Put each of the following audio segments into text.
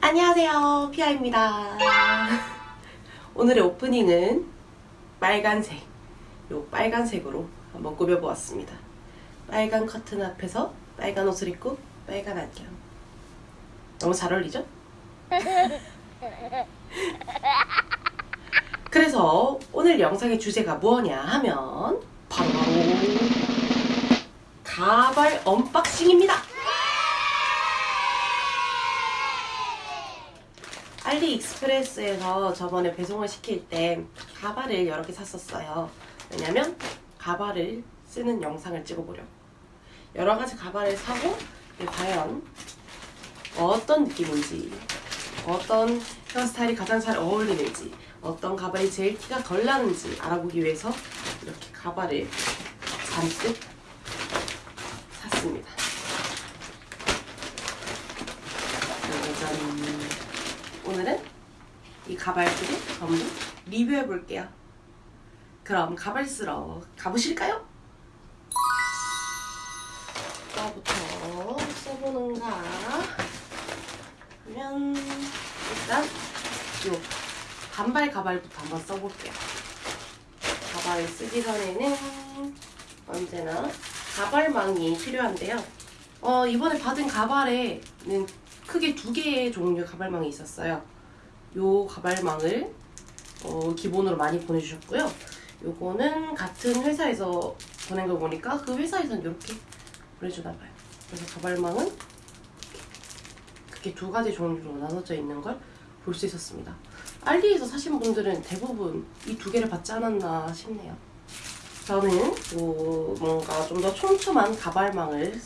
안녕하세요. 피아입니다. 오늘의 오프닝은 빨간색 요 빨간색으로 한번 꾸며보았습니다. 빨간 커튼 앞에서 빨간 옷을 입고 빨간 안경. 너무 잘 어울리죠? 그래서 오늘 영상의 주제가 뭐냐 하면 바로 가발 언박싱입니다 알리익스프레스에서 저번에 배송을 시킬 때 가발을 여러 개 샀었어요. 왜냐면 가발을 쓰는 영상을 찍어보려고. 여러 가지 가발을 사고 과연 어떤 느낌인지 어떤 헤어스타일이 가장 잘 어울리는지 어떤 가발이 제일 티가 덜 나는지 알아보기 위해서 이렇게 가발을 잔뜩 샀습니다. 짜잔. 오늘은 이 가발들을 전부 리뷰해 볼게요. 그럼 가발 쓰러 가보실까요? 뭐부터 써보는가 하면 일단 요 단발 가발부터 한번 써볼게요. 가발을 쓰기 전에는 언제나 가발망이 필요한데요. 어, 이번에 받은 가발에는 크게 두 개의 종류의 가발망이 있었어요. 요 가발망을 어, 기본으로 많이 보내주셨고요. 요거는 같은 회사에서 보낸 걸 보니까 그 회사에서는 이렇게 보내주나 봐요. 그래서 가발망은 그렇게 두 가지 종류로 나눠져 있는 걸 볼 수 있었습니다. 알리에서 사신 분들은 대부분 이 두 개를 받지 않았나 싶네요. 저는 요 뭔가 좀 더 촘촘한 가발망을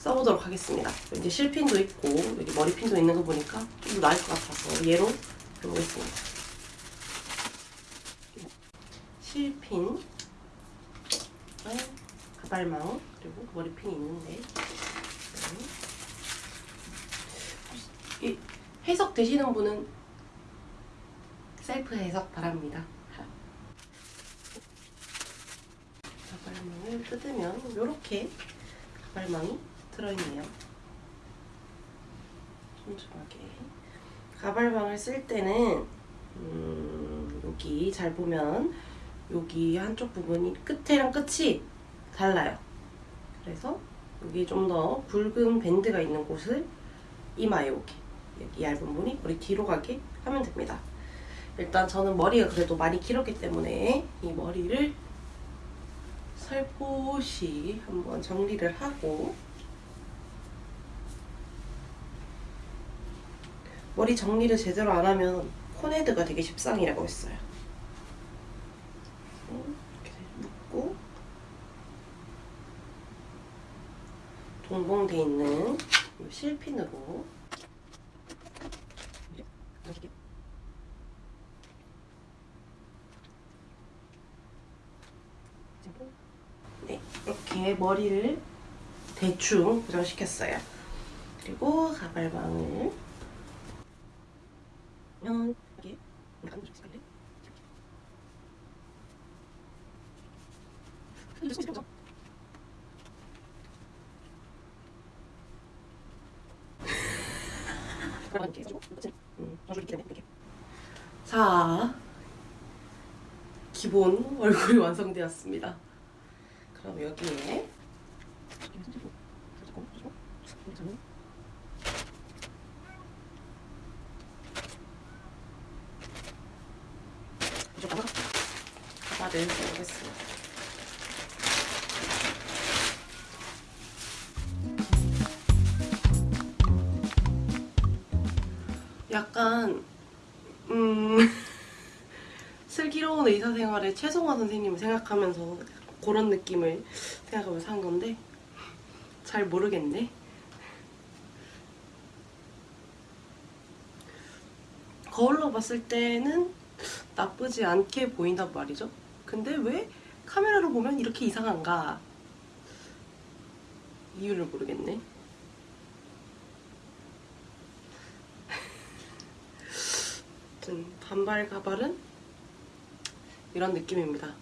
써보도록 하겠습니다. 이제 실핀도 있고 여기 머리핀도 있는 거 보니까 좀 더 나을 것 같아서 얘로 해보겠습니다. 실핀, 가발망, 그리고 머리핀이 있는데 이 해석 되시는 분은 셀프 해석 바랍니다. 가발망을 뜯으면 이렇게 가발망이 들어있네요. 촘촘하게. 가발망을 쓸 때는 음, 여기 잘 보면 여기 한쪽 부분이 끝이랑 끝이 달라요. 그래서 여기 좀 더 붉은 밴드가 있는 곳을 이마에 오게 여기 얇은 부분이 머리 뒤로 가게 하면 됩니다. 일단 저는 머리가 그래도 많이 길었기 때문에 이 머리를 살포시 한번 정리를 하고 머리 정리를 제대로 안 하면 코네드가 되게 십상이라고 했어요. 이렇게 묶고 동봉돼 있는 이 실핀으로 네, 이렇게 머리를 대충 고정시켰어요. 그리고 가발망을 면 여기 약간 좀 색깔래? 자, 기본 얼굴이 완성되었습니다. 그럼 여기에 가발을 써보겠습니다. 약간 음 슬기로운 의사생활의 최송화 선생님을 생각하면서 그런 느낌을 생각하면서 한 건데 잘 모르겠네. 거울로 봤을 때는 나쁘지 않게 보인단 말이죠. 근데 왜 카메라로 보면 이렇게 이상한가? 이유를 모르겠네. 아무튼 반발 가발은 이런 느낌입니다.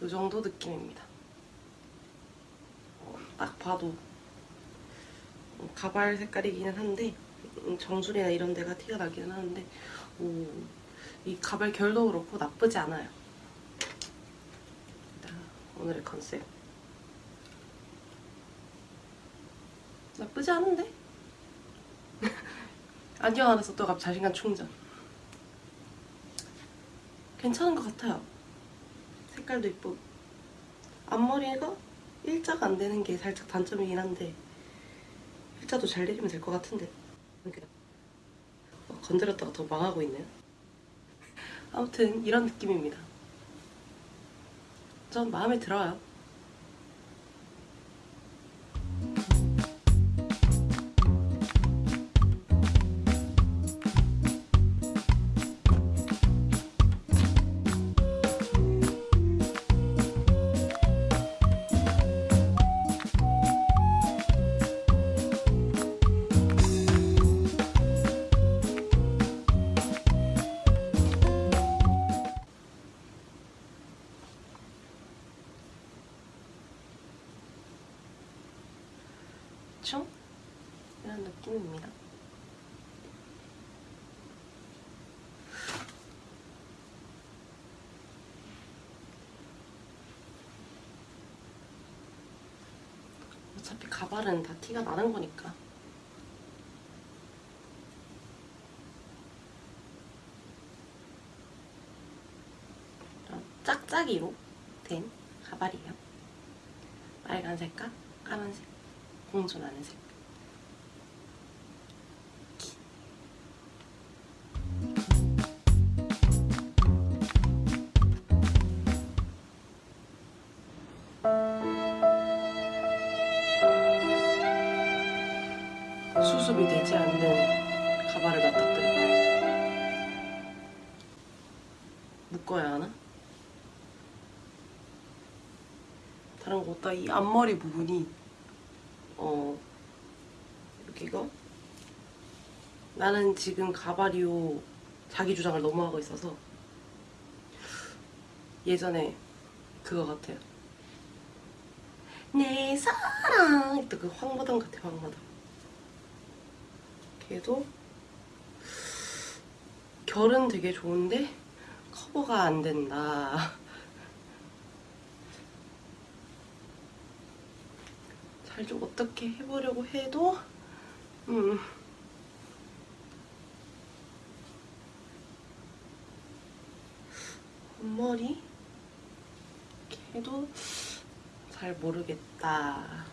이 정도 느낌입니다. 어, 딱 봐도 가발 색깔이기는 한데 음, 정수리나 이런 데가 티가 나기는 하는데 오, 이 가발 결도 그렇고 나쁘지 않아요. 자, 오늘의 컨셉? 나쁘지 않은데? 안경 하나 썼다가 자신감 충전. 괜찮은 것 같아요. 색깔도 이쁘고. 앞머리가 일자가 안 되는 게 살짝 단점이긴 한데 일자도 잘 내리면 될 것 같은데. 어, 건드렸다가 더 망하고 있네요. 아무튼 이런 느낌입니다 전 마음에 들어요 느낌입니다. 어차피 가발은 다 티가 나는 거니까. 짝짝이로 된 가발이에요. 빨간 색과 까만색. 공존하는 색. 수습이 되지 않는 가발을 맞닥뜨렸다. 묶어야 하나? 다른 거보다 이 앞머리 부분이 어 여기가 나는 지금 가발이요 자기 주장을 너무 하고 있어서 예전에 그거 같아요. 내 사랑 또 그 황마당 같아 황마당. 걔도 결은 되게 좋은데 커버가 안 된다. 잘 좀 어떻게 해보려고 해도 음. 앞머리? 걔도 잘 모르겠다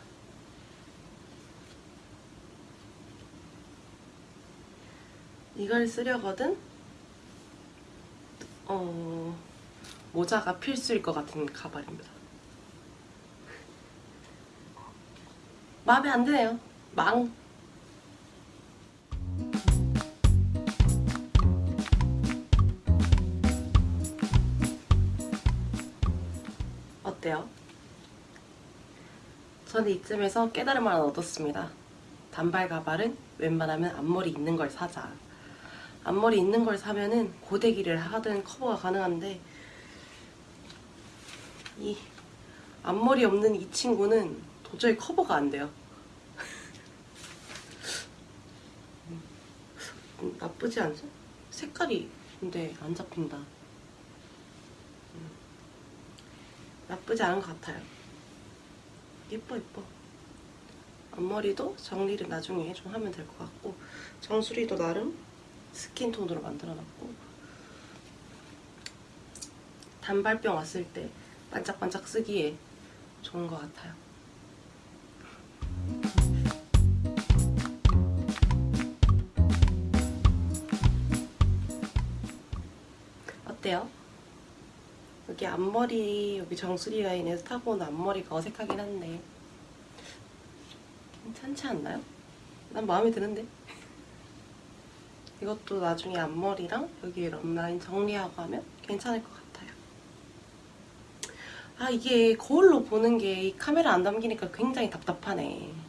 이걸 쓰려거든 어 모자가 필수일 것 같은 가발입니다 마음에 안 드네요. 망. 어때요? 저는 이쯤에서 깨달음 하나 얻었습니다. 단발 가발은 웬만하면 앞머리 있는 걸 사자. 앞머리 있는 걸 사면은 고데기를 하든 커버가 가능한데 이 앞머리 없는 이 친구는 도저히 커버가 안 돼요. 음, 나쁘지 않죠? 색깔이 근데 안 잡힌다. 음, 나쁘지 않은 것 같아요. 예뻐 예뻐. 앞머리도 정리를 나중에 좀 하면 될 것 같고 정수리도 나름 스킨톤으로 만들어놨고 단발병 왔을 때 반짝반짝 쓰기에 좋은 것 같아요. 어때요? 여기 앞머리, 여기 정수리 라인에서 타고 온 앞머리가 어색하긴 한데 괜찮지 않나요? 난 마음에 드는데? 이것도 나중에 앞머리랑 여기 럼라인 정리하고 하면 괜찮을 것 같아요. 아 이게 거울로 보는 게 이 카메라 안 담기니까 굉장히 답답하네.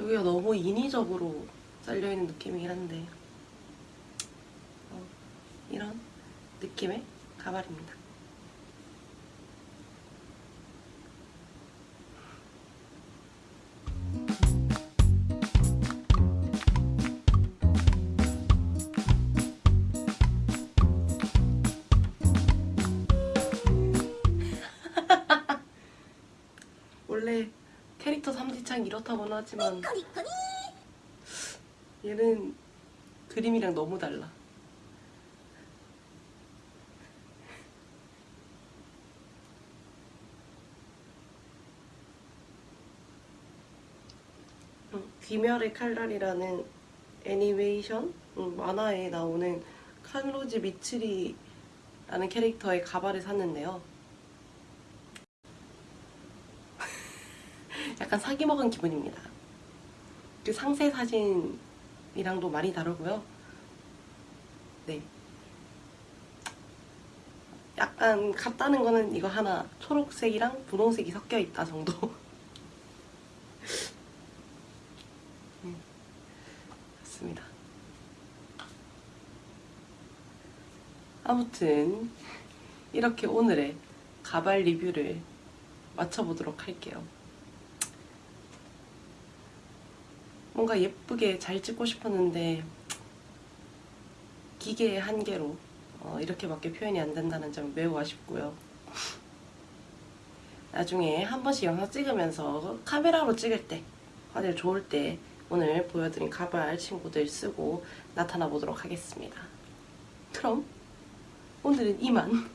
여기가 너무 인위적으로 잘려있는 느낌이긴 한데 어, 이런 느낌의 가발입니다. 원래 캐릭터 삼지창 이렇다고는 하지만 얘는 그림이랑 너무 달라. 음, 귀멸의 칼날이라는 애니메이션 음, 만화에 나오는 칸로즈 미츠리라는 캐릭터의 가발을 샀는데요. 약간 사기 먹은 기분입니다. 그 상세 사진이랑도 많이 다르고요. 네. 약간 같다는 거는 이거 하나 초록색이랑 분홍색이 섞여 있다 정도. 음, 맞습니다. 아무튼 이렇게 오늘의 가발 리뷰를 마쳐보도록 할게요. 뭔가 예쁘게 잘 찍고 싶었는데 기계의 한계로 어, 이렇게밖에 표현이 안 된다는 점 매우 아쉽고요. 나중에 한 번씩 영상 찍으면서 카메라로 찍을 때 화질 좋을 때 오늘 보여드린 가발 친구들 쓰고 나타나 보도록 하겠습니다. 그럼 오늘은 이만